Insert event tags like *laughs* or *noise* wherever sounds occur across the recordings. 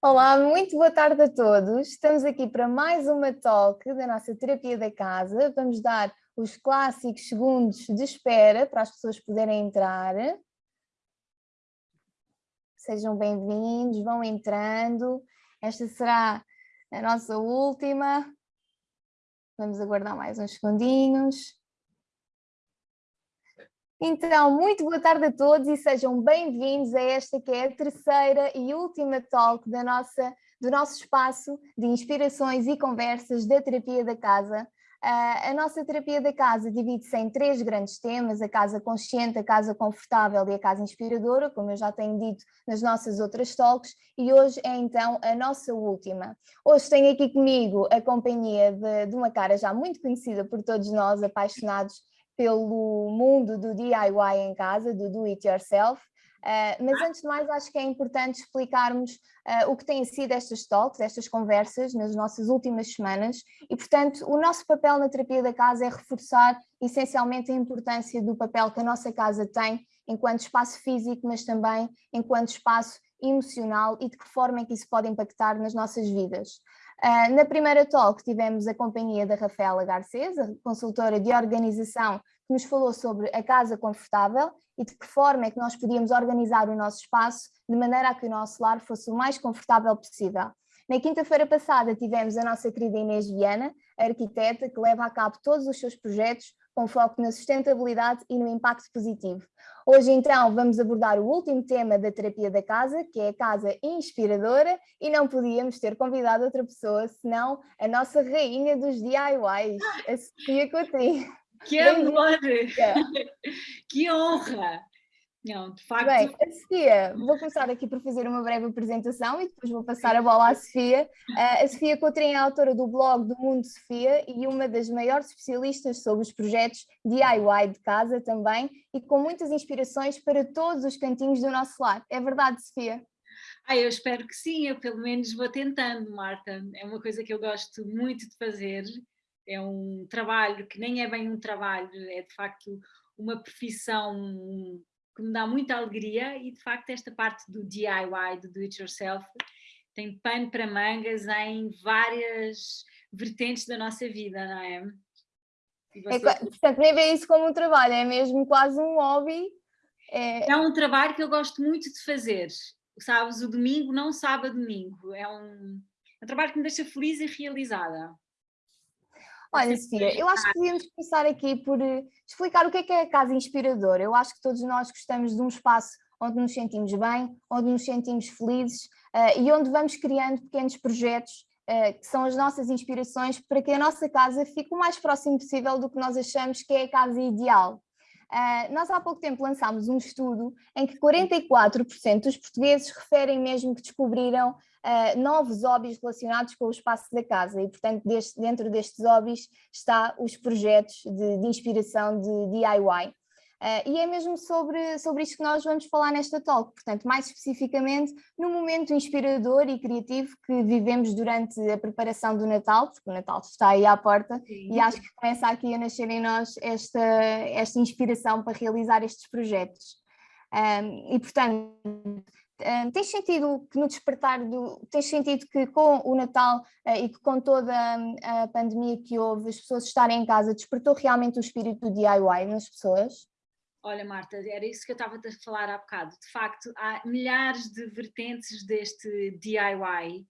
Olá, muito boa tarde a todos. Estamos aqui para mais uma talk da nossa terapia da casa. Vamos dar os clássicos segundos de espera para as pessoas poderem entrar. Sejam bem-vindos, vão entrando. Esta será a nossa última. Vamos aguardar mais uns segundinhos. Então, muito boa tarde a todos e sejam bem-vindos a esta que é a terceira e última talk da nossa, do nosso espaço de inspirações e conversas da terapia da casa. Uh, a nossa terapia da casa divide-se em três grandes temas, a casa consciente, a casa confortável e a casa inspiradora, como eu já tenho dito nas nossas outras talks, e hoje é então a nossa última. Hoje tenho aqui comigo a companhia de, de uma cara já muito conhecida por todos nós, apaixonados pelo mundo do DIY em casa, do do it yourself, Uh, mas antes de mais acho que é importante explicarmos uh, o que têm sido estas talks, estas conversas nas nossas últimas semanas e portanto o nosso papel na terapia da casa é reforçar essencialmente a importância do papel que a nossa casa tem enquanto espaço físico mas também enquanto espaço emocional e de que forma é que isso pode impactar nas nossas vidas. Uh, na primeira talk tivemos a companhia da Rafaela Garcês, a consultora de organização, que nos falou sobre a casa confortável e de que forma é que nós podíamos organizar o nosso espaço de maneira a que o nosso lar fosse o mais confortável possível. Na quinta-feira passada tivemos a nossa querida Inês Viana, arquiteta que leva a cabo todos os seus projetos com foco na sustentabilidade e no impacto positivo. Hoje então vamos abordar o último tema da terapia da casa, que é a casa inspiradora, e não podíamos ter convidado outra pessoa senão a nossa rainha dos DIYs, a Sofia Coutinho. Que amor! *laughs* que honra! Não, de facto... Bem, a Sofia, vou começar aqui por fazer uma breve apresentação e depois vou passar a bola à Sofia. Uh, a Sofia Coutrinho é autora do blog do Mundo Sofia e uma das maiores especialistas sobre os projetos DIY de casa também e com muitas inspirações para todos os cantinhos do nosso lar. É verdade, Sofia? Ah, eu espero que sim, eu pelo menos vou tentando, Marta. É uma coisa que eu gosto muito de fazer. É um trabalho que nem é bem um trabalho, é de facto uma profissão que me dá muita alegria e de facto esta parte do DIY, do do it yourself, tem pano para mangas em várias vertentes da nossa vida, não é? é portanto, nem vê isso como um trabalho, é mesmo quase um hobby. É... é um trabalho que eu gosto muito de fazer, sabes, o domingo não sabe a domingo, é um, é um trabalho que me deixa feliz e realizada. Olha, Sofia, eu acho que podíamos começar aqui por eh, explicar o que é que é a casa inspiradora. Eu acho que todos nós gostamos de um espaço onde nos sentimos bem, onde nos sentimos felizes uh, e onde vamos criando pequenos projetos uh, que são as nossas inspirações para que a nossa casa fique o mais próximo possível do que nós achamos que é a casa ideal. Uh, nós há pouco tempo lançámos um estudo em que 44% dos portugueses referem mesmo que descobriram uh, novos hobbies relacionados com o espaço da casa e, portanto, deste, dentro destes hobbies está os projetos de, de inspiração de DIY. Uh, e é mesmo sobre, sobre isto que nós vamos falar nesta talk, portanto, mais especificamente no momento inspirador e criativo que vivemos durante a preparação do Natal, porque o Natal está aí à porta Sim. e acho que começa aqui a nascer em nós esta, esta inspiração para realizar estes projetos. Um, e, portanto, um, tens sentido que no despertar do. Tens sentido que com o Natal uh, e que com toda a, a pandemia que houve, as pessoas estarem em casa, despertou realmente o espírito do DIY nas pessoas? Olha, Marta, era isso que eu estava a falar há bocado. De facto, há milhares de vertentes deste DIY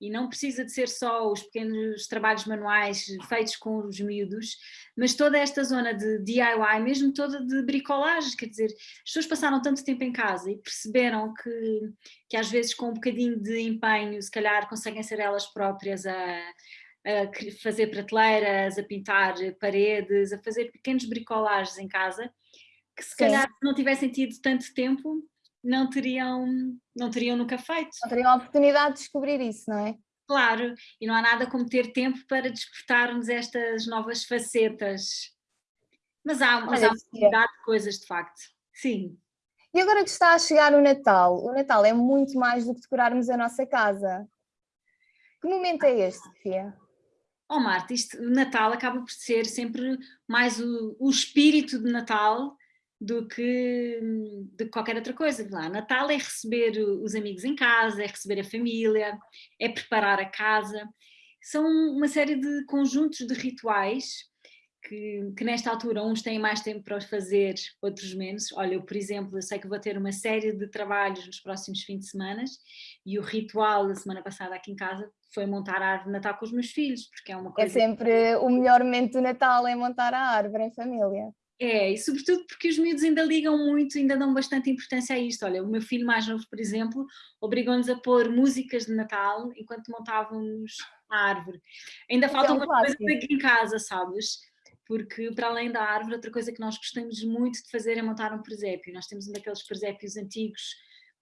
e não precisa de ser só os pequenos trabalhos manuais feitos com os miúdos, mas toda esta zona de DIY, mesmo toda de bricolagem, quer dizer, as pessoas passaram tanto tempo em casa e perceberam que, que às vezes com um bocadinho de empenho, se calhar conseguem ser elas próprias a, a fazer prateleiras, a pintar paredes, a fazer pequenos bricolagens em casa, que se Sim. calhar se não tivessem tido tanto tempo, não teriam, não teriam nunca feito. Não teriam a oportunidade de descobrir isso, não é? Claro, e não há nada como ter tempo para despertarmos estas novas facetas. Mas há, mas há uma quantidade de coisas, de facto. Sim. E agora que está a chegar o Natal, o Natal é muito mais do que decorarmos a nossa casa. Que momento é este, Sofia? Oh Marta, isto, o Natal acaba por ser sempre mais o, o espírito de Natal do que de qualquer outra coisa. Lá, Natal é receber os amigos em casa, é receber a família, é preparar a casa. São uma série de conjuntos de rituais que, que, nesta altura uns têm mais tempo para os fazer, outros menos. Olha, eu, por exemplo, eu sei que vou ter uma série de trabalhos nos próximos fins de semana e o ritual da semana passada aqui em casa foi montar a árvore de Natal com os meus filhos, porque é uma é coisa... É sempre o melhor momento do Natal, é montar a árvore em família. É, e sobretudo porque os miúdos ainda ligam muito, ainda dão bastante importância a isto. Olha, o meu filho mais novo, por exemplo, obrigou-nos a pôr músicas de Natal enquanto montávamos a árvore. Ainda então, faltam umas coisas aqui em casa, sabes? Porque para além da árvore, outra coisa que nós gostamos muito de fazer é montar um presépio. Nós temos um daqueles presépios antigos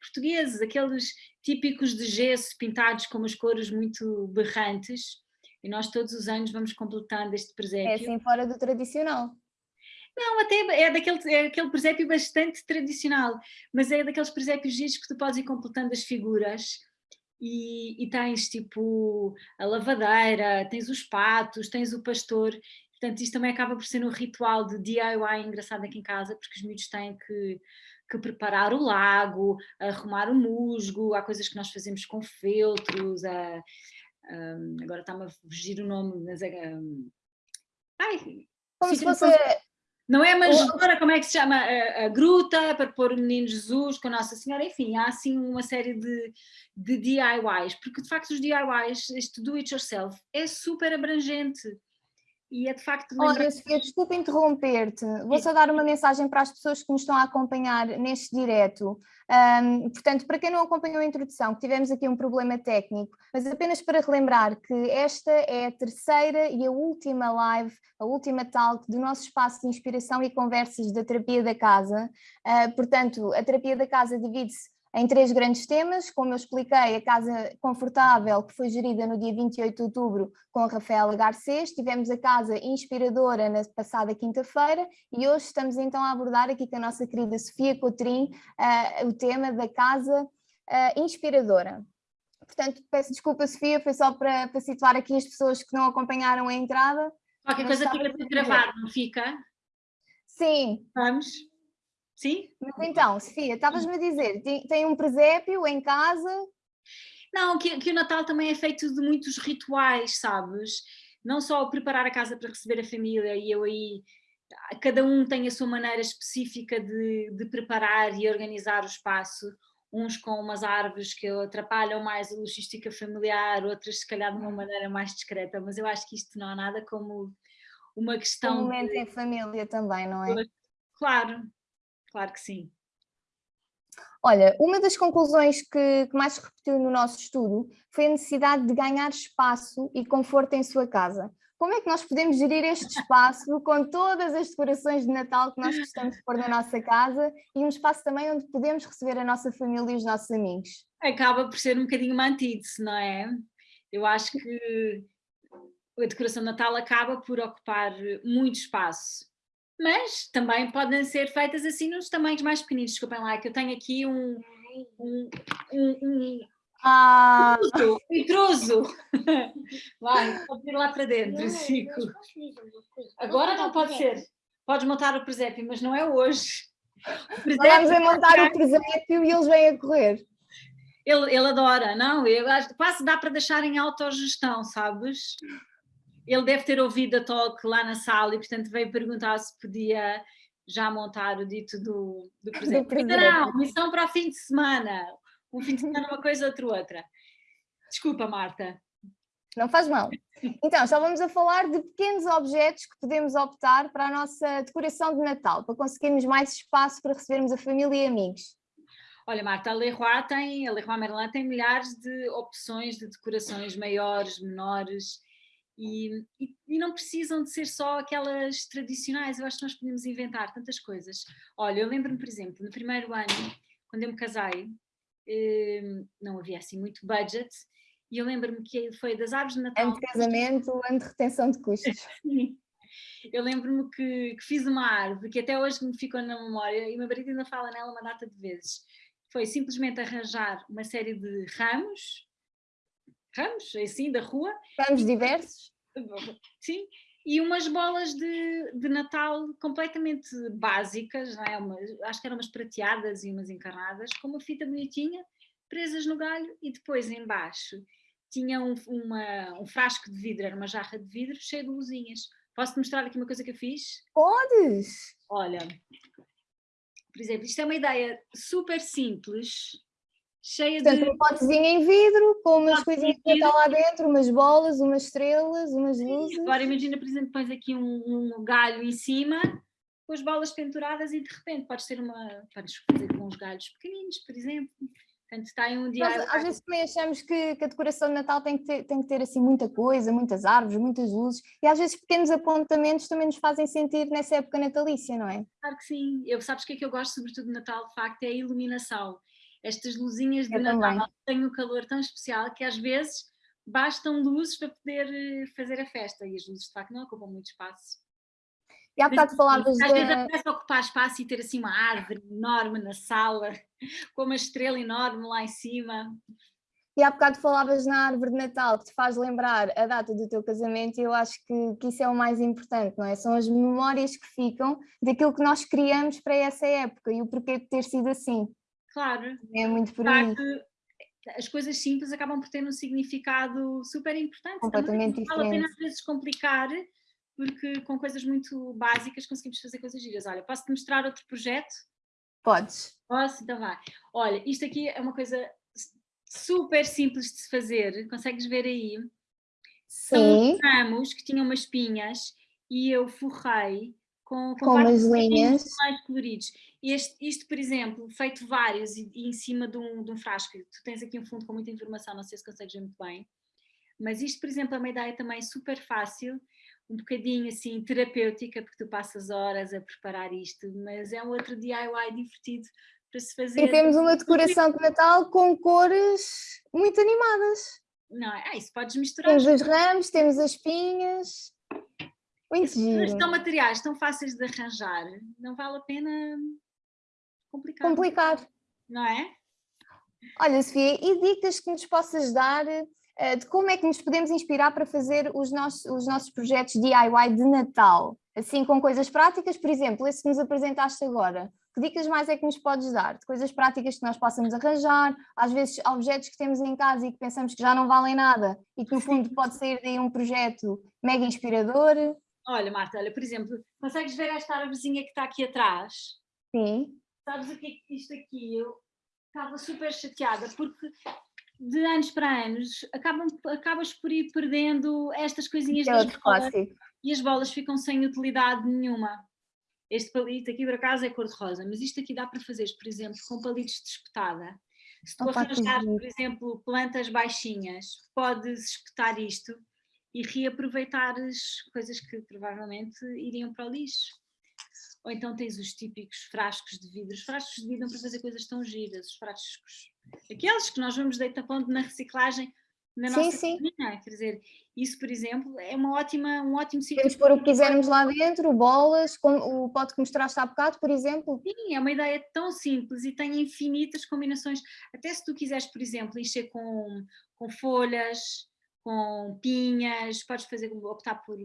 portugueses, aqueles típicos de gesso pintados com umas cores muito berrantes. E nós todos os anos vamos completando este presépio. É assim fora do tradicional. Não, até é daquele é aquele presépio bastante tradicional, mas é daqueles presépios giros que tu podes ir completando as figuras e, e, tens tipo a lavadeira, tens os patos, tens o pastor, portanto isto também acaba por ser um ritual de DIY engraçado aqui em casa, porque os miúdos têm que, que preparar o lago, arrumar o musgo, há coisas que nós fazemos com feltros, a, agora está-me a fugir o nome, mas é... Um, ai, como se fosse não é a manjedoura, como é que se chama? A, a, gruta para pôr o menino Jesus com a Nossa Senhora, enfim, há assim uma série de, de DIYs, porque de facto os DIYs, este do it yourself, é super abrangente. E é de facto... Olha, Sofia, desculpa interromper-te. Vou só dar uma mensagem para as pessoas que nos estão a acompanhar neste direto. Um, portanto, para quem não acompanhou a introdução, tivemos aqui um problema técnico, mas apenas para relembrar que esta é a terceira e a última live, a última talk do nosso espaço de inspiração e conversas da terapia da casa. Uh, portanto, a terapia da casa divide-se em três grandes temas, como eu expliquei, a Casa Confortável, que foi gerida no dia 28 de outubro com a Rafaela Garcês, tivemos a Casa Inspiradora na passada quinta-feira e hoje estamos então a abordar aqui com a nossa querida Sofia Cotrim uh, o tema da Casa uh, Inspiradora. Portanto, peço desculpa Sofia, foi só para, para situar aqui as pessoas que não acompanharam a entrada. Qualquer coisa fica gravado, não fica? Sim. Vamos? Sim? Mas então, Sofia, estavas-me a dizer, tem, um presépio em casa? Não, que, que o Natal também é feito de muitos rituais, sabes? Não só preparar a casa para receber a família e eu aí cada um tem a sua maneira específica de, de, preparar e organizar o espaço, uns com umas árvores que atrapalham mais a logística familiar, outras se calhar de uma maneira mais discreta, mas eu acho que isto não há nada como uma questão... Um momento de... em família também, não é? Claro, claro que sim. Olha, uma das conclusões que, que, mais se repetiu no nosso estudo foi a necessidade de ganhar espaço e conforto em sua casa. Como é que nós podemos gerir este espaço *laughs* com todas as decorações de Natal que nós gostamos de pôr na nossa casa e um espaço também onde podemos receber a nossa família e os nossos amigos? Acaba por ser um bocadinho uma antítese, não é? Eu acho que a decoração de Natal acaba por ocupar muito espaço mas também podem ser feitas assim nos tamanhos mais pequeninos. Desculpem lá, que eu tenho aqui um, um, um, um ah. intruso, *laughs* Vai, pode ir lá para dentro, Chico. Agora não pode ser. Podes montar o presépio, mas não é hoje. Vamos a montar o presépio e eles vêm a correr. Ele, ele adora, não? Eu acho, quase dá para deixar em autogestão, sabes? Ele deve ter ouvido a talk lá na sala e portanto veio perguntar se podia já montar o dito do, do presente. Não, missão para o fim de semana. Um fim de semana uma coisa, outra outra. Desculpa, Marta. Não faz mal. Então, já vamos a falar de pequenos objetos que podemos optar para a nossa decoração de Natal, para conseguirmos mais espaço para recebermos a família e amigos. Olha, Marta, a Leroy tem, a Leroy Merlin tem milhares de opções de decorações maiores, menores, e, e, e, não precisam de ser só aquelas tradicionais, eu acho que nós podemos inventar tantas coisas. Olha, eu lembro-me, por exemplo, no primeiro ano, quando eu me casei, eh, não havia assim muito budget, e eu lembro-me que foi das árvores de Natal... Ano de casamento, ano de retenção de custos. *laughs* Sim. Eu lembro-me que, que, fiz uma árvore que até hoje me ficou na memória e o meu marido ainda fala nela uma data de vezes. Foi simplesmente arranjar uma série de ramos, ramos, assim, da rua. Ramos diversos? Sim, e umas bolas de, de Natal completamente básicas, não é? Uma, acho que eram umas prateadas e umas encarnadas, com uma fita bonitinha, presas no galho e depois embaixo tinha um, uma, um frasco de vidro, era uma jarra de vidro cheia de luzinhas. Posso-te mostrar aqui uma coisa que eu fiz? Podes! Olha, por exemplo, isto é uma ideia super simples, cheia Portanto, de... um potezinho em vidro, com umas coisinhas que estão lá dentro, umas bolas, umas estrelas, umas luzes. Agora imagina, por exemplo, pões aqui um, um galho em cima, com as bolas penduradas e de repente podes ter uma... Podes fazer com uns galhos pequeninos, por exemplo. Portanto, está aí um dia... Nós, às vezes também achamos que, que, a decoração de Natal tem que, ter, tem que ter assim muita coisa, muitas árvores, muitas luzes, e às vezes pequenos apontamentos também nos fazem sentir nessa época natalícia, não é? Claro que sim. Eu, sabes o que é que eu gosto sobretudo de Natal, de facto, é a iluminação estas luzinhas de Natal têm um calor tão especial que às vezes bastam luzes para poder eh, fazer a festa e as luzes de facto não ocupam muito espaço. E há bocado falavas Às vezes aparece ocupar espaço e ter assim uma árvore enorme na sala, *laughs* com uma estrela enorme lá em cima. E há bocado falavas na árvore de Natal, que te faz lembrar a data do teu casamento e eu acho que, que isso é o mais importante, não é? São as memórias que ficam daquilo que nós criamos para essa época e o porquê de ter sido assim. Claro. É muito por aí. As coisas simples acabam por ter um significado super importante. Completamente Também diferente. Vale a pena às vezes complicar, porque com coisas muito básicas conseguimos fazer coisas giras. Olha, posso-te mostrar outro projeto? Podes. Posso? Então vá. Olha, isto aqui é uma coisa super simples de se fazer, consegues ver aí? Sim. São ramos que tinham umas pinhas e eu forrei com, com, com umas linhas mais coloridos. Este, isto, por exemplo, feito vários e, e em cima de um, de um, frasco, tu tens aqui um fundo com muita informação, não sei se consegues ver muito bem, mas isto, por exemplo, é uma ideia também super fácil, um bocadinho assim terapêutica, porque tu passas horas a preparar isto, mas é um outro DIY divertido para se fazer. E temos uma decoração de Natal com cores muito animadas. Não, é isso, podes misturar. Temos os ramos, temos as pinhas. Muito giro. São materiais tão fáceis de arranjar, não vale a pena complicar. Complicar. Não é? Olha, Sofia, e dicas que nos possas dar uh, de como é que nos podemos inspirar para fazer os nossos, os nossos projetos DIY de Natal? Assim, com coisas práticas, por exemplo, esse que nos apresentaste agora. Que dicas mais é que nos podes dar? De coisas práticas que nós possamos arranjar, às vezes objetos que temos em casa e que pensamos que já não valem nada e que no fundo pode sair daí um projeto mega inspirador. Olha, Marta, olha, por exemplo, consegues ver esta árvorezinha que está aqui atrás? Sim. Sabes o que é isto aqui? Eu estava super chateada porque de anos para anos acabam, acabas por ir perdendo estas coisinhas é das bolas e as bolas ficam sem utilidade nenhuma. Este palito aqui por acaso é cor-de-rosa, mas isto aqui dá para fazer, por exemplo, com palitos de espetada. Se tu arranjar, por exemplo, plantas baixinhas, podes espetar isto e reaproveitar as coisas que provavelmente iriam para o lixo. Ou então tens os típicos frascos de vidro. Os frascos de vidro para fazer coisas tão giras, os frascos. Aqueles que nós vamos deitar pondo na reciclagem na nossa sim, cozinha. Sim. Quer dizer, isso, por exemplo, é uma ótima, um ótimo sítio. Podemos pôr o que quisermos lá dentro, bolas, como o pote que mostraste há bocado, por exemplo. Sim, é uma ideia tão simples e tem infinitas combinações. Até se tu quiseres, por exemplo, encher com, com folhas, com pinhas, podes fazer, optar por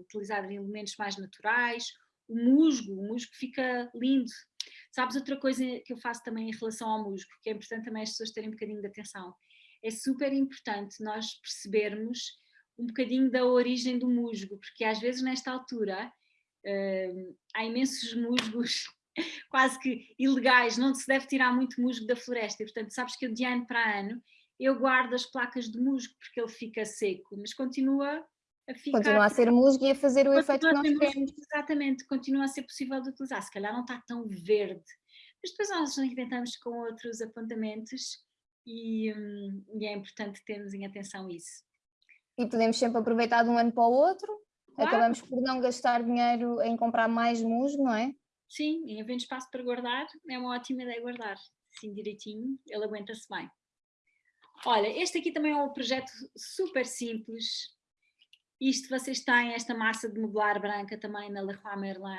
utilizar elementos mais naturais, o musgo, o musgo fica lindo. Sabes outra coisa que eu faço também em relação ao musgo, que é importante também as pessoas terem um bocadinho de atenção, é super importante nós percebermos um bocadinho da origem do musgo, porque às vezes nesta altura uh, há imensos musgos *laughs* quase que ilegais, não se deve tirar muito musgo da floresta, e portanto sabes que eu de ano para ano eu guardo as placas de musgo porque ele fica seco, mas continua a ficar... Continua a ser musgo e a fazer o efeito que nós queremos. Exatamente, continua a ser possível de utilizar, se calhar não está tão verde, mas depois nós inventamos com outros apontamentos e, hum, e é importante termos em atenção isso. E podemos sempre aproveitar de um ano para o outro, claro. acabamos por não gastar dinheiro em comprar mais musgo, não é? Sim, e havendo espaço para guardar, é uma ótima ideia guardar, assim direitinho, ele aguenta-se bem. Olha, este aqui também é um projeto super simples. Isto vocês têm esta massa de modelar branca também na Leroy Merlin.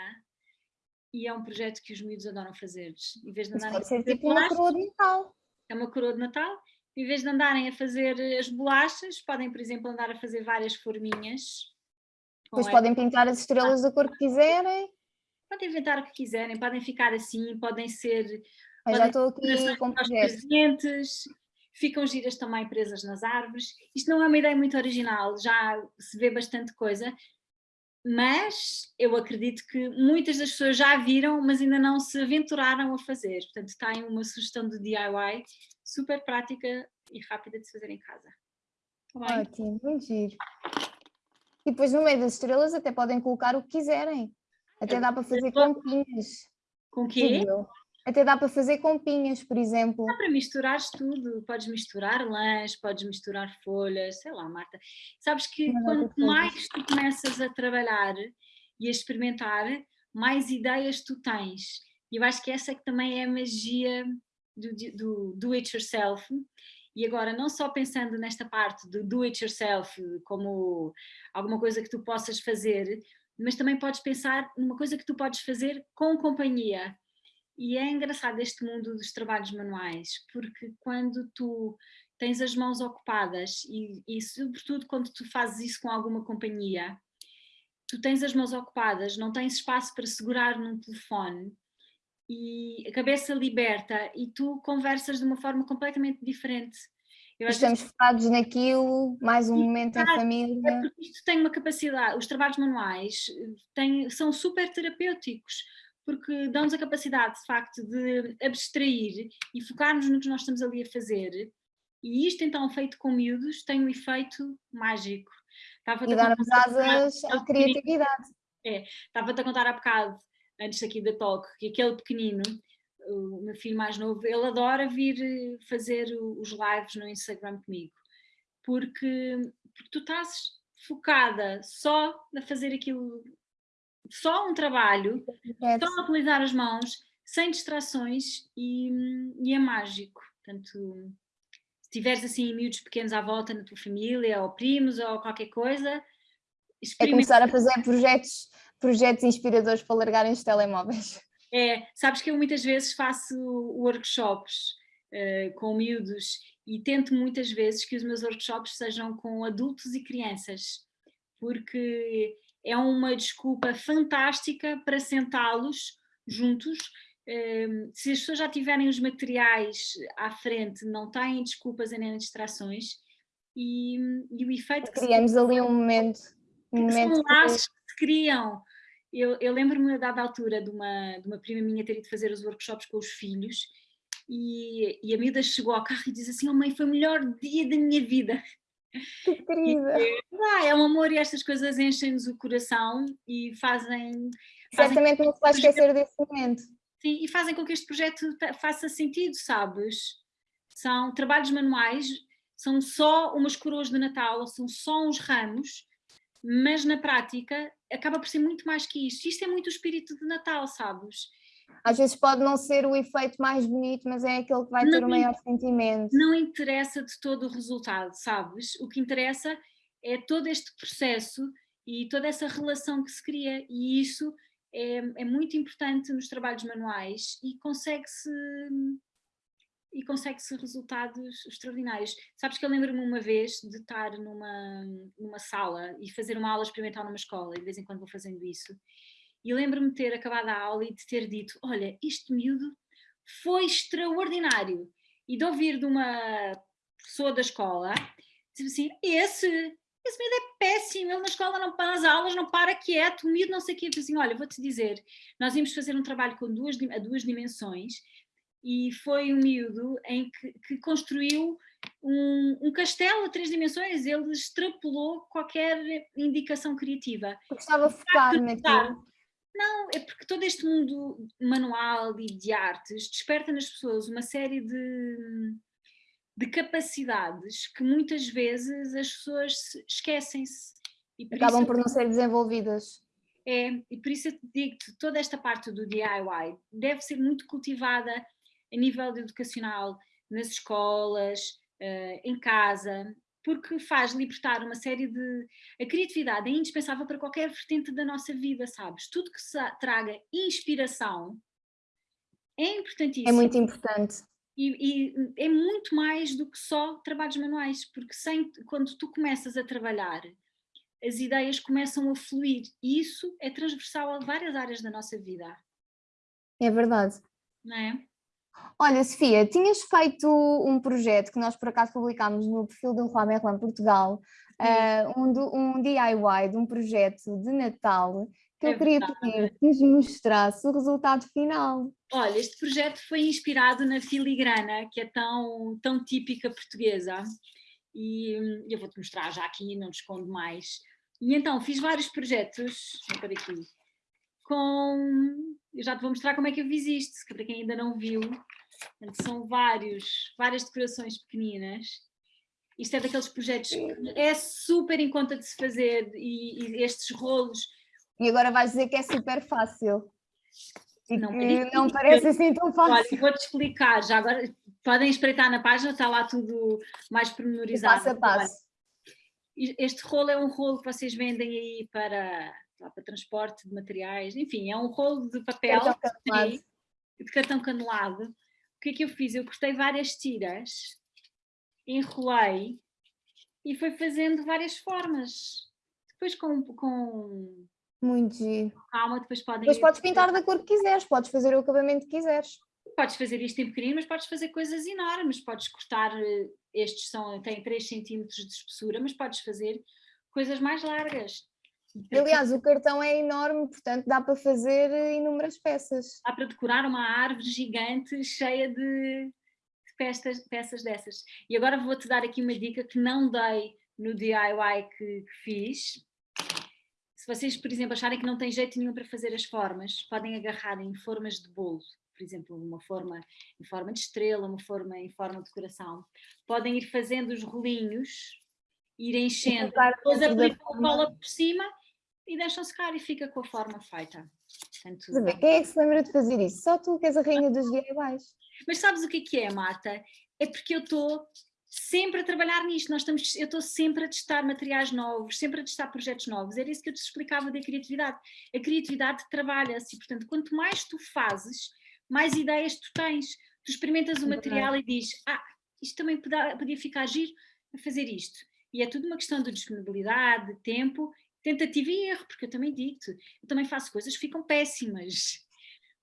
E é um projeto que os miúdos adoram fazer. Em vez de andarem pode ser tipo uma coroa de Natal. É uma coroa de Natal. Em vez de andarem a fazer as bolachas, podem, por exemplo, andar a fazer várias forminhas. Depois podem pintar as estrelas da cor que quiserem. Podem inventar o que quiserem, podem ficar assim, podem ser... Eu já estou aqui com presentes, ficam giras também presas nas árvores. Isto não é uma ideia muito original, já se vê bastante coisa, mas eu acredito que muitas das pessoas já viram, mas ainda não se aventuraram a fazer. Portanto, tem uma sugestão de DIY super prática e rápida de se fazer em casa. Tá Ótimo, muito giro. E depois no meio das estrelas até podem colocar o que quiserem. Até dá para fazer compinhas. Com quê? Até dá para fazer compinhas, por exemplo. Dá para misturar tudo. Podes misturar lãs, podes misturar folhas, sei lá, Marta. Sabes que quanto mais tu começas a trabalhar e a experimentar, mais ideias tu tens. E eu acho que essa é que também é a magia do, do do it yourself. E agora, não só pensando nesta parte do do it yourself como alguma coisa que tu possas fazer, mas também podes pensar numa coisa que tu podes fazer com companhia. E é engraçado este mundo dos trabalhos manuais, porque quando tu tens as mãos ocupadas e, e sobretudo quando tu fazes isso com alguma companhia, tu tens as mãos ocupadas, não tens espaço para segurar num telefone, e a cabeça liberta e tu conversas de uma forma completamente diferente. Eu Estamos vezes... focados naquilo, mais um e, momento em família. É porque isto tem uma capacidade, os trabalhos manuais têm, são super terapêuticos, porque dão-nos a capacidade, de facto, de abstrair e focarmos no que nós estamos ali a fazer. E isto, então, feito com miúdos, tem um efeito mágico. Estava e dar-nos asas à criatividade. É, estava-te a contar há bocado antes aqui da talk, que aquele pequenino, o meu filho mais novo, ele adora vir eh, fazer os lives no Instagram comigo, porque, porque tu estás focada só a fazer aquilo, só um trabalho, é. só utilizar as mãos, sem distrações e, e é mágico. Portanto, se tiveres assim miúdos pequenos à volta na tua família, ou primos, ou qualquer coisa, é começar a fazer projetos projetos inspiradores para largarem os telemóveis. É, sabes que eu muitas vezes faço workshops uh, com miúdos e tento muitas vezes que os meus workshops sejam com adultos e crianças, porque é uma desculpa fantástica para sentá-los juntos. Uh, se as pessoas já tiverem os materiais à frente, não têm desculpas nem distrações e, e o efeito que Criamos se... ali um momento, um momento são laços que se criam eu, eu lembro-me a dada altura de uma, de uma prima minha ter ido fazer os workshops com os filhos e, e a miúda chegou ao carro e diz assim, oh mãe, foi o melhor dia da minha vida. Que querida! E, ah, é um amor e estas coisas enchem-nos o coração e fazem... Certamente não se vai esquecer desse momento. Sim, e fazem com que este projeto faça sentido, sabes? São trabalhos manuais, são só umas coroas de Natal, são só uns ramos, mas na prática acaba por ser muito mais que isto. Isto é muito o espírito de Natal, sabes? Às vezes pode não ser o efeito mais bonito, mas é aquele que vai não ter o maior sentimento. Não interessa de todo o resultado, sabes? O que interessa é todo este processo e toda essa relação que se cria e isso é, é muito importante nos trabalhos manuais e consegue-se e consegue-se resultados extraordinários. Sabes que eu lembro-me uma vez de estar numa, numa sala e fazer uma aula experimental numa escola, e de vez em quando vou fazendo isso, e lembro-me de ter acabado a aula e de ter dito, olha, este miúdo foi extraordinário, e de ouvir de uma pessoa da escola, dizer assim, esse, esse miúdo é péssimo, ele na escola não para as aulas, não para quieto, o miúdo não sei o quê, eu assim, olha, vou-te dizer, nós íamos fazer um trabalho com duas, a duas dimensões, e foi um miúdo em que, que construiu um, um, castelo a três dimensões, ele extrapolou qualquer indicação criativa. Estava focado naquilo. Não, é porque todo este mundo manual e de artes desperta nas pessoas uma série de, de capacidades que muitas vezes as pessoas esquecem-se. Acabam por não ser desenvolvidas. É, e por isso eu digo-te, toda esta parte do DIY deve ser muito cultivada a nível educacional, nas escolas, uh, em casa, porque faz libertar uma série de... A criatividade é indispensável para qualquer vertente da nossa vida, sabes? Tudo que traga inspiração é importantíssimo. É muito importante. E, e, é muito mais do que só trabalhos manuais, porque sem, quando tu começas a trabalhar as ideias começam a fluir e isso é transversal a várias áreas da nossa vida. É verdade. Não é? Olha, Sofia, tinhas feito um projeto que nós por acaso publicámos no perfil do Roi Merlin Portugal, uh, um, um DIY de um projeto de Natal que é eu queria pedir que nos mostrasse o resultado final. Olha, este projeto foi inspirado na filigrana, que é tão, tão típica portuguesa, e hum, eu vou-te mostrar já aqui, não te escondo mais. E então, fiz vários projetos, para aqui, com... Eu já te vou mostrar como é que eu fiz isto, que para quem ainda não viu, são vários, várias decorações pequeninas. Isto é daqueles projetos que é super em conta de se fazer e, e estes rolos e agora vais dizer que é super fácil. E não, que não parece assim tão fácil. Olha, vou-te explicar, já agora podem espreitar na página, está lá tudo mais pormenorizado. Passo a passo. Este rolo é um rolo que vocês vendem aí para, para transporte de materiais, enfim, é um rolo de papel de, de cartão canelado. O que é que eu fiz? Eu cortei várias tiras, enrolei e fui fazendo várias formas. Depois com, com muito giro. Calma, depois podem... Depois podes pintar da cor que quiseres, podes fazer o acabamento que quiseres. Podes fazer isto em pequenino, mas podes fazer coisas enormes, podes cortar, eh, estes são, têm 3 cm de espessura, mas podes fazer coisas mais largas. Aliás, o cartão é enorme, portanto dá para fazer eh, inúmeras peças. Dá para decorar uma árvore gigante cheia de, peças, peças dessas. E agora vou-te dar aqui uma dica que não dei no DIY que, que fiz, se vocês, por exemplo, acharem que não tem jeito nenhum para fazer as formas, podem agarrar em formas de bolo, por exemplo, uma forma em forma de estrela, uma forma em forma de coração. Podem ir fazendo os rolinhos, ir enchendo, depois aplicam a cola por cima e deixam secar e fica com a forma feita. Portanto, quem é que se lembra de fazer isso? Só tu que és a rainha dos DIYs. Mas sabes o que é que é, Marta? É porque eu estou sempre a trabalhar nisto, nós estamos, eu estou sempre a testar materiais novos, sempre a testar projetos novos, era isso que eu te explicava da criatividade. A criatividade trabalha-se e, portanto, quanto mais tu fazes, mais ideias tu tens. Tu experimentas o material e dizes, ah, isto também podia, podia ficar giro a fazer isto. E é tudo uma questão de disponibilidade, de tempo, tentativa e erro, porque eu também digo-te, eu também faço coisas que ficam péssimas.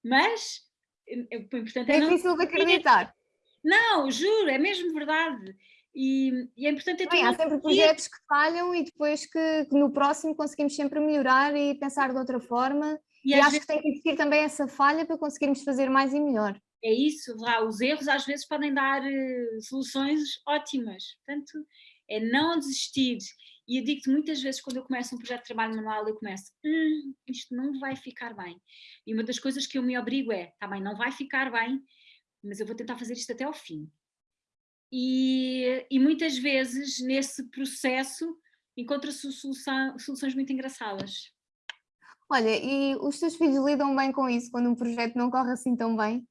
Mas, o importante é, é difícil de acreditar. Não, juro, é mesmo verdade. E, e é importante... Bem, há sempre projetos que falham e depois que, que, no próximo conseguimos sempre melhorar e pensar de outra forma. E, e acho vezes... que tem que existir também essa falha para conseguirmos fazer mais e melhor. É isso, lá, os erros às vezes podem dar uh, soluções ótimas. Portanto, é não desistir. E eu digo-te muitas vezes quando eu começo um projeto de trabalho manual, eu começo, hum, isto não vai ficar bem. E uma das coisas que eu me obrigo é, tá bem, não vai ficar bem, mas eu vou tentar fazer isto até ao fim. E, e muitas vezes nesse processo encontra-se soluções muito engraçadas. Olha, e os teus filhos lidam bem com isso quando um projeto não corre assim tão bem?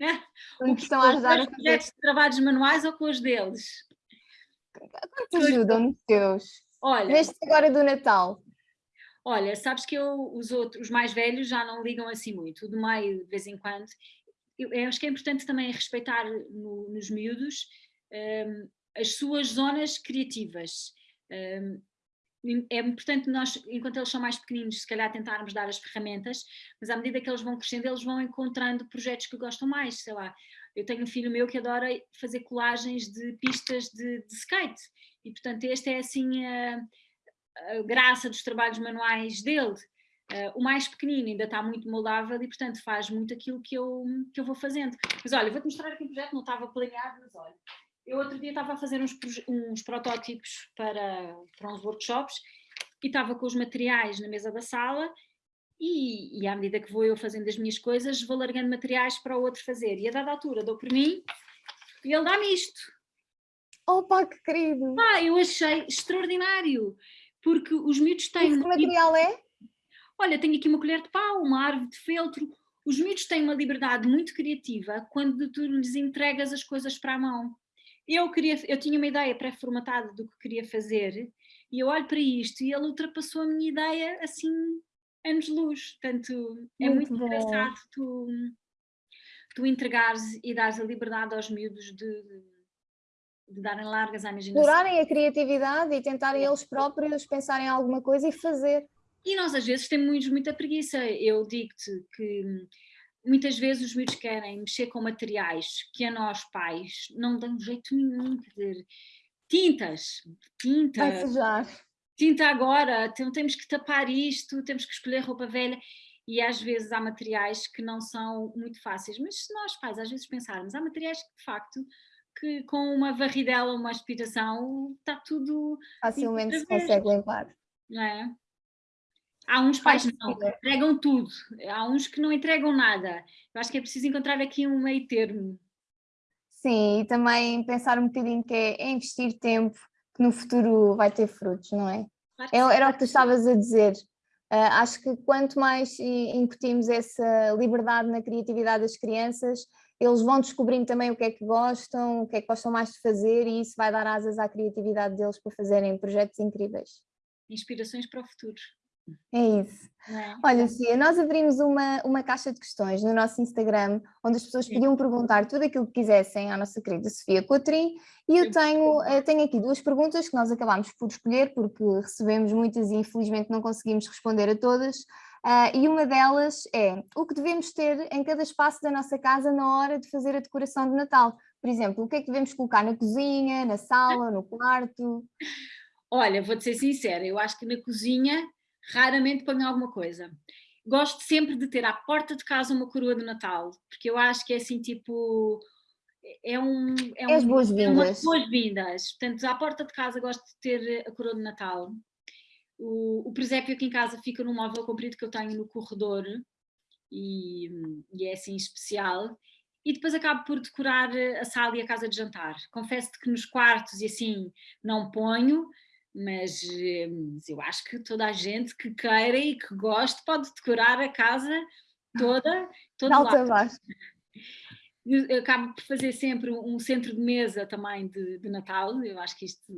*laughs* o que estão a ajudar a fazer? projetos de trabalhos manuais ou com os deles? Quanto ajudam nos teus? Olha, Neste agora do Natal. Olha, sabes que eu, os outros, os mais velhos já não ligam assim muito, o do meio de vez em quando, eu, eu acho que é importante também respeitar no, nos miúdos um, as suas zonas criativas. Um, é importante nós, enquanto eles são mais pequeninos, se calhar tentarmos dar as ferramentas, mas à medida que eles vão crescendo, eles vão encontrando projetos que gostam mais, sei lá. Eu tenho um filho meu que adora fazer colagens de pistas de, de skate e, portanto, esta é assim a, a graça dos trabalhos manuais dele. Uh, o mais pequenino ainda está muito moldável e, portanto, faz muito aquilo que eu, que eu vou fazendo. Mas olha, vou-te mostrar aqui um projeto, não estava planeado, mas olha, eu outro dia estava a fazer uns, uns protótipos para, para uns workshops e estava com os materiais na mesa da sala e, e, à medida que vou eu fazendo as minhas coisas, vou largando materiais para o outro fazer. E a dada altura dou por mim e ele dá-me isto. Opa, que querido! Ah, eu achei extraordinário, porque os miúdos têm... E que material é? olha, tenho aqui uma colher de pau, uma árvore de feltro. Os miúdos têm uma liberdade muito criativa quando tu lhes entregas as coisas para a mão. Eu, queria, eu tinha uma ideia pré-formatada do que queria fazer e eu olho para isto e ele ultrapassou a minha ideia assim, anos-luz. Portanto, é muito, muito engraçado tu, tu entregares e dares a liberdade aos miúdos de, de darem largas à imaginação. Explorarem a criatividade e tentarem eles próprios pensarem em alguma coisa e fazer. E nós às vezes temos muita preguiça. Eu digo-te que muitas vezes os miúdos querem mexer com materiais que a nós pais não dão jeito nenhum, quer dizer, tintas, tinta, tinta agora, então temos que tapar isto, temos que escolher roupa velha e às vezes há materiais que não são muito fáceis, mas se nós pais às vezes pensarmos, há materiais que de facto que com uma varridela, uma aspiração, está tudo... Facilmente se consegue limpar. Não é? Há uns pais que não, entregam tudo, há uns que não entregam nada. Eu acho que é preciso encontrar aqui um meio termo. Sim, e também pensar um bocadinho que é investir tempo que no futuro vai ter frutos, não é? Claro era o que tu estavas a dizer. Uh, acho que quanto mais incutimos essa liberdade na criatividade das crianças, eles vão descobrindo também o que é que gostam, o que é que gostam mais de fazer e isso vai dar asas à criatividade deles para fazerem projetos incríveis. Inspirações para o futuro. É isso. É? Olha, Sofia, nós abrimos uma, uma caixa de questões no nosso Instagram, onde as pessoas podiam perguntar tudo aquilo que quisessem à nossa querida Sofia Cotrim, e eu tenho, eh, tenho aqui duas perguntas que nós acabámos por escolher, porque recebemos muitas e infelizmente não conseguimos responder a todas, uh, e uma delas é, o que devemos ter em cada espaço da nossa casa na hora de fazer a decoração de Natal? Por exemplo, o que é que devemos colocar na cozinha, na sala, no quarto? Olha, vou-te ser sincera, eu acho que na cozinha raramente ponho alguma coisa. Gosto sempre de ter à porta de casa uma coroa de Natal, porque eu acho que é assim tipo... É, um, é, um, as boas-vindas. É boas-vindas. Portanto, à porta de casa gosto de ter a coroa de Natal. O, o presépio aqui em casa fica num móvel comprido que eu tenho no corredor e, e é assim especial e depois acabo por decorar a sala e a casa de jantar. Confesso-te que nos quartos e assim não ponho, mas, mas, eu acho que toda a gente que queira e que goste pode decorar a casa toda, *laughs* todo Alta lado. Eu acabo por fazer sempre um centro de mesa também de, de Natal, eu acho que isto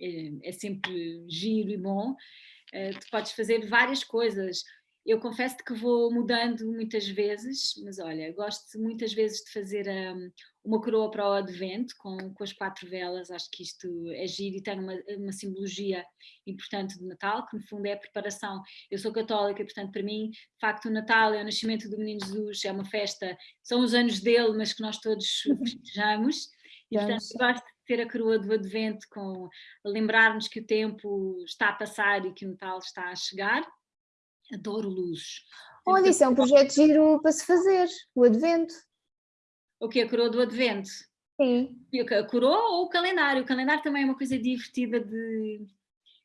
é, é sempre giro e bom. Uh, tu podes fazer várias coisas, eu confesso que vou mudando muitas vezes, mas olha, gosto muitas vezes de fazer um, uma coroa para o advento com, com as quatro velas, acho que isto é giro e tem uma, uma simbologia importante de Natal, que no fundo é a preparação. Eu sou católica, portanto para mim, de facto o Natal é o nascimento do menino Jesus, é uma festa, são os anos dele, mas que nós todos festejamos. E portanto gosto ter a coroa do advento com lembrarmos que o tempo está a passar e que o Natal está a chegar Adoro luzes. Olha, isso é um projeto giro para se fazer, o advento. O que? A coroa do advento? Sim. A coroa ou o calendário? O calendário também é uma coisa divertida de,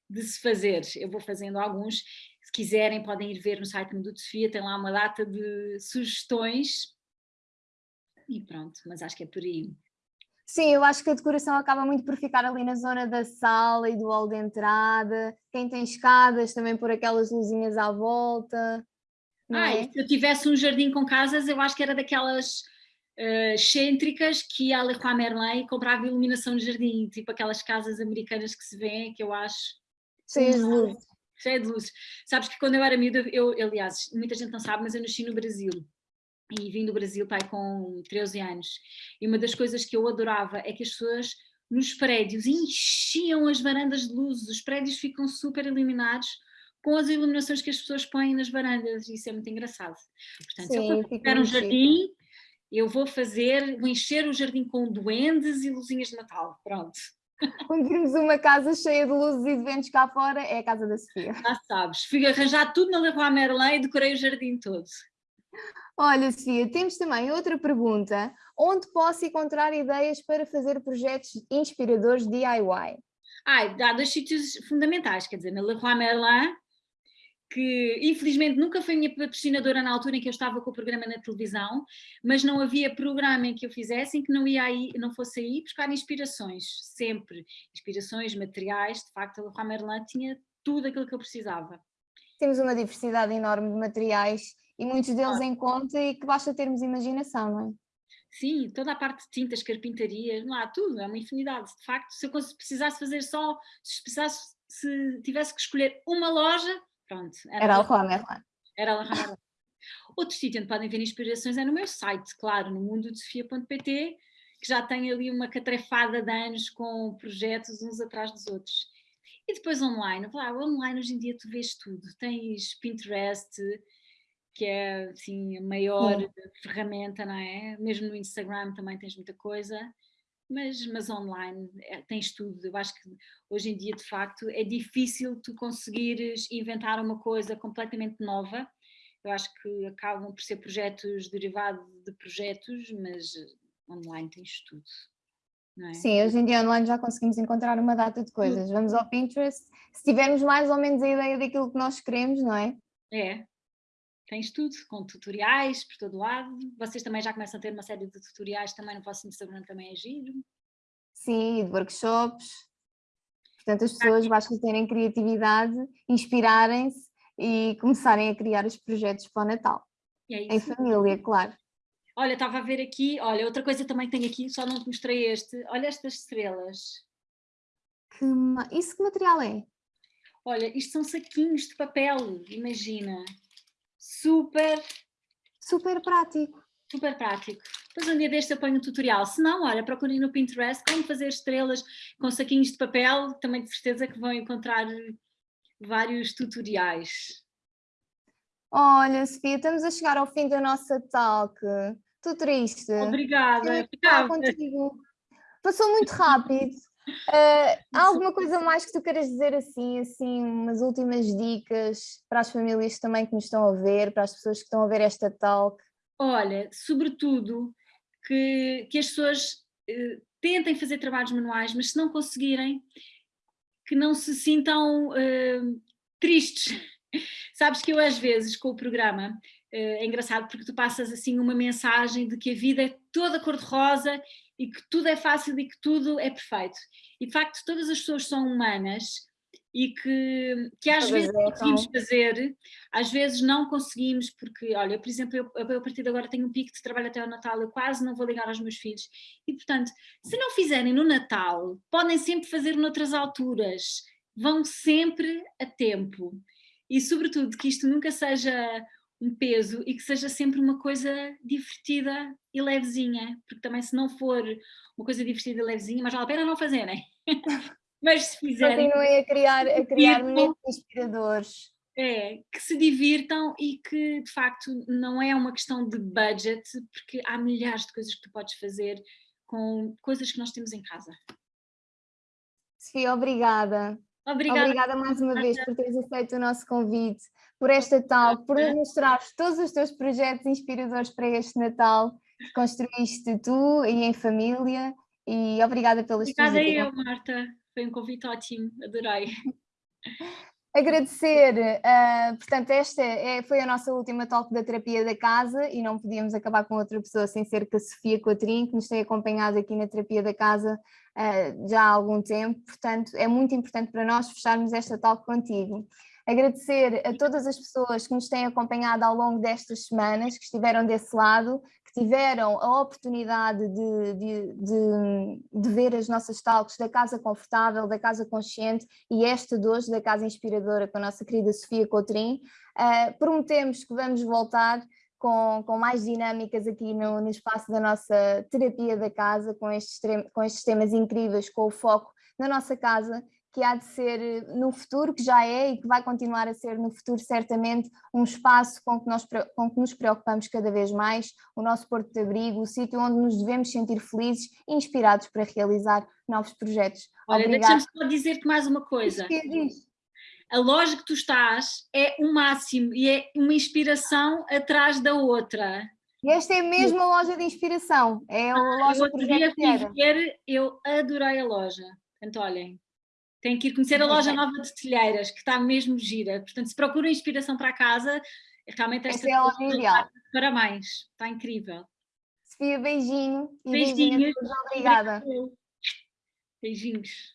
de se fazer. Eu vou fazendo alguns. Se quiserem podem ir ver no site do Sofia, tem lá uma data de sugestões. E pronto, mas acho que é por aí. Sim, eu acho que a decoração acaba muito por ficar ali na zona da sala e do hall de entrada. Quem tem escadas também por aquelas luzinhas à volta. Ah, é? se eu tivesse um jardim com casas, eu acho que era daquelas uh, excêntricas que ia a Leroy Merlin e comprava iluminação de jardim, tipo aquelas casas americanas que se vêem, que eu acho... Cheias de luz. Cheia de luz. Sabes que quando eu era miúda, eu, aliás, muita gente não sabe, mas eu nasci no Brasil e vim do Brasil pai com 13 anos. E uma das coisas que eu adorava é que as pessoas nos prédios enchiam as varandas de luzes, os prédios ficam super iluminados com as iluminações que as pessoas põem nas varandas, e isso é muito engraçado. Portanto, Sim, se eu tiver um jardim, eu vou fazer, vou encher o jardim com duendes e luzinhas de Natal, pronto. *laughs* Quando vimos uma casa cheia de luzes e de ventos cá fora, é a casa da Sofia. Já sabes, fui arranjar tudo na Leroy Merlin e decorei o jardim todo. Olha, Sofia, temos também outra pergunta. Onde posso encontrar ideias para fazer projetos inspiradores DIY? Ai, há dois sítios fundamentais, quer dizer, na Leroy Merlin, que infelizmente nunca foi minha patrocinadora na altura em que eu estava com o programa na televisão, mas não havia programa em que eu fizesse em que não, ia aí, não fosse aí buscar inspirações, sempre. Inspirações, materiais, de facto a Leroy Merlin tinha tudo aquilo que eu precisava. Temos uma diversidade enorme de materiais e muitos deles em conta e que basta termos imaginação, não é? Sim, toda a parte de tintas, carpintarias, não há tudo, é uma infinidade. De facto, se eu precisasse fazer só, se, precisasse, se tivesse que escolher uma loja, pronto. Era, era a Merlin. Era a *laughs* Outro sítio onde podem ver inspirações é no meu site, claro, no mundodesofia.pt que já têm ali uma catrefada de anos com projetos uns atrás dos outros. E depois online, claro, online hoje em dia tu vês tudo, tens Pinterest, que é assim a maior Sim. ferramenta, não é? Mesmo no Instagram também tens muita coisa, mas, mas online é, tens tudo. Eu acho que hoje em dia, de facto, é difícil tu conseguires inventar uma coisa completamente nova. Eu acho que acabam por ser projetos derivados de projetos, mas online tens tudo. É? Sim, hoje em dia online já conseguimos encontrar uma data de coisas. Vamos ao Pinterest, se tivermos mais ou menos a ideia daquilo que nós queremos, não é? É, tens tudo, com tutoriais por todo lado. Vocês também já começam a ter uma série de tutoriais também no vosso Instagram, também é giro. Sim, de workshops. Portanto, as pessoas basta terem criatividade, inspirarem-se e começarem a criar os projetos para o Natal. É em família, claro. Olha, estava a ver aqui, olha, outra coisa também tenho aqui, só não te mostrei este. Olha estas estrelas. Que, isso que material é? Olha, isto são saquinhos de papel, imagina. Super... Super prático. Super prático. Depois um dia deste eu ponho um tutorial. Se não, olha, procurem no Pinterest como fazer estrelas com saquinhos de papel. Também de certeza que vão encontrar vários tutoriais. Olha, Sofia, estamos a chegar ao fim da nossa talk. Estou triste. Obrigada. contigo. Passou muito rápido. Uh, há alguma coisa mais que tu queiras dizer assim, assim, umas últimas dicas para as famílias também que nos estão a ver, para as pessoas que estão a ver esta talk? Olha, sobretudo que, que as pessoas uh, tentem fazer trabalhos manuais, mas se não conseguirem, que não se sintam uh, tristes. *laughs* Sabes que eu às vezes com o programa eh, é engraçado porque tu passas assim uma mensagem de que a vida é toda cor-de-rosa e que tudo é fácil e que tudo é perfeito. E de facto todas as pessoas são humanas e que, que às vezes é, conseguimos fazer, às vezes não conseguimos, porque, olha, por exemplo, eu, eu a partir de agora tenho um pico de trabalho até o Natal, eu quase não vou ligar aos meus filhos. E, portanto, se não fizerem no Natal, podem sempre fazer noutras alturas, vão sempre a tempo. E, sobretudo, que isto nunca seja peso e que seja sempre uma coisa divertida e levezinha, porque também se não for uma coisa divertida e levezinha, mas vale a pena não fazerem. *laughs* mas se fizerem... Continuem a criar, a criar momentos inspiradores. É, que se divirtam e que de facto não é uma questão de budget, porque há milhares de coisas que tu podes fazer com coisas que nós temos em casa. Sofia, obrigada. Obrigada. Obrigada mais uma vez por teres aceito o nosso convite, por esta tal, por mostrar todos os teus projetos inspiradores para este Natal que construíste tu e em família e obrigada pelas Obrigada eu, Marta. Foi um convite ótimo, adorei. *laughs* Agradecer, uh, portanto, esta é, foi a nossa última talk da terapia da casa e não podíamos acabar com outra pessoa sem ser que a Sofia Coatrim, que nos tem acompanhado aqui na terapia da casa uh, já há algum tempo, portanto é muito importante para nós fecharmos esta talk contigo. Agradecer a todas as pessoas que nos têm acompanhado ao longo destas semanas, que estiveram desse lado, tiveram a oportunidade de, de, de, de, ver as nossas talks da Casa Confortável, da Casa Consciente e esta de hoje da Casa Inspiradora com a nossa querida Sofia Coutrin. Uh, prometemos que vamos voltar com, com mais dinâmicas aqui no, no espaço da nossa terapia da casa, com estes, com estes temas incríveis, com o foco na nossa casa que há de ser eh, no futuro, que já é e que vai continuar a ser no futuro certamente um espaço com que, nós, com que nos preocupamos cada vez mais, o nosso porto de abrigo, o sítio onde nos devemos sentir felizes e inspirados para realizar novos projetos. Olha, deixa-me só dizer-te mais uma coisa. A loja que tu estás é o máximo e é uma inspiração atrás da outra. E esta é mesmo a loja de inspiração, é a ah, loja que eu ver, eu adorei a loja. Portanto, olhem, tem que ir conhecer a loja nova de telheiras, que está mesmo gira. Portanto, se procura inspiração para casa, realmente esta, esta é. Parabéns, está incrível. Sofia, beijinho. E beijinhos. Obrigada. Beijinhos.